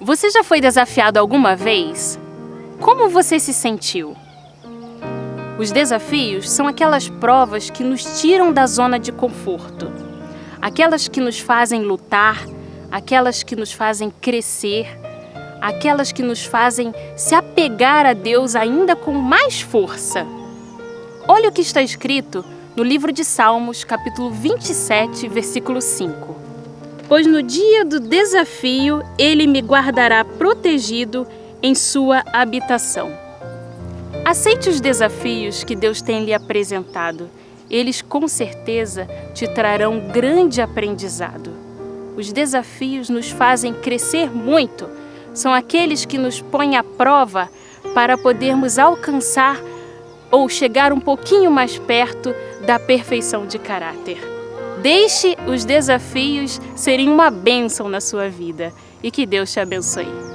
Você já foi desafiado alguma vez? Como você se sentiu? Os desafios são aquelas provas que nos tiram da zona de conforto, aquelas que nos fazem lutar, aquelas que nos fazem crescer, aquelas que nos fazem se apegar a Deus ainda com mais força. Olha o que está escrito no livro de Salmos, capítulo 27, versículo 5. Pois no dia do desafio ele me guardará protegido em sua habitação. Aceite os desafios que Deus tem lhe apresentado. Eles com certeza te trarão grande aprendizado. Os desafios nos fazem crescer muito. São aqueles que nos põem à prova para podermos alcançar ou chegar um pouquinho mais perto da perfeição de caráter. Deixe os desafios serem uma bênção na sua vida e que Deus te abençoe.